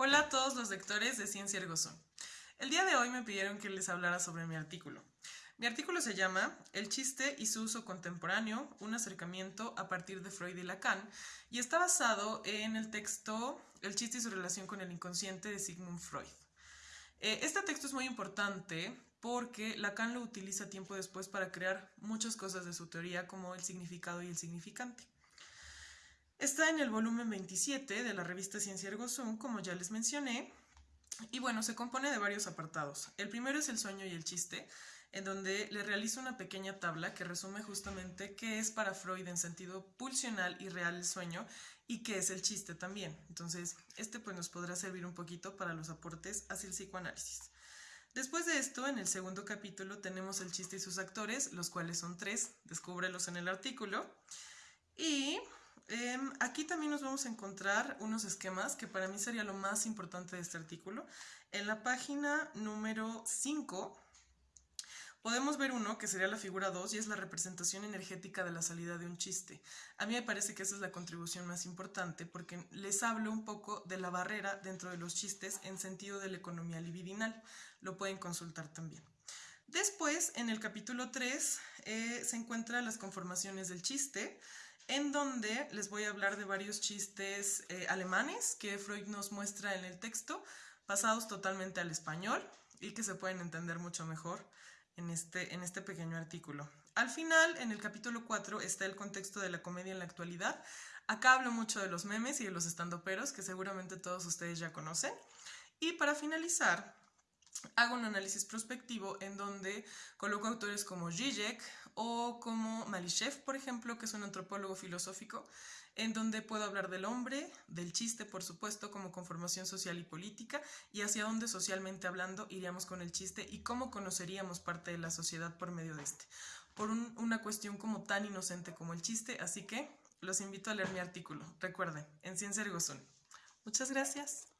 Hola a todos los lectores de Ciencia Ergozón. El día de hoy me pidieron que les hablara sobre mi artículo. Mi artículo se llama El chiste y su uso contemporáneo, un acercamiento a partir de Freud y Lacan, y está basado en el texto El chiste y su relación con el inconsciente de Sigmund Freud. Eh, este texto es muy importante porque Lacan lo utiliza tiempo después para crear muchas cosas de su teoría como el significado y el significante. Está en el volumen 27 de la revista Ciencia Ergo como ya les mencioné, y bueno, se compone de varios apartados. El primero es el sueño y el chiste, en donde le realizo una pequeña tabla que resume justamente qué es para Freud en sentido pulsional y real el sueño y qué es el chiste también. Entonces, este pues nos podrá servir un poquito para los aportes hacia el psicoanálisis. Después de esto, en el segundo capítulo tenemos el chiste y sus actores, los cuales son tres, descúbrelos en el artículo. Y Em, aquí también nos vamos a encontrar unos esquemas que para mí sería lo más importante de este artículo. En la página número 5 podemos ver uno que sería la figura 2 y es la representación energética de la salida de un chiste. A mí me parece que esa es la contribución más importante porque les hablo un poco de la barrera dentro de los chistes en sentido de la economía libidinal. Lo pueden consultar también. Después, en el capítulo 3, eh, se encuentran las conformaciones del chiste, en donde les voy a hablar de varios chistes eh, alemanes que Freud nos muestra en el texto, pasados totalmente al español y que se pueden entender mucho mejor en este, en este pequeño artículo. Al final, en el capítulo 4, está el contexto de la comedia en la actualidad. Acá hablo mucho de los memes y de los estandoperos, que seguramente todos ustedes ya conocen. Y para finalizar, hago un análisis prospectivo en donde coloco autores como Zizek o como Malishev, por ejemplo, que es un antropólogo filosófico, en donde puedo hablar del hombre, del chiste, por supuesto, como conformación social y política, y hacia dónde socialmente hablando iríamos con el chiste y cómo conoceríamos parte de la sociedad por medio de este, por una cuestión como tan inocente como el chiste, así que los invito a leer mi artículo. Recuerden, en Ciencia Ergo Muchas gracias.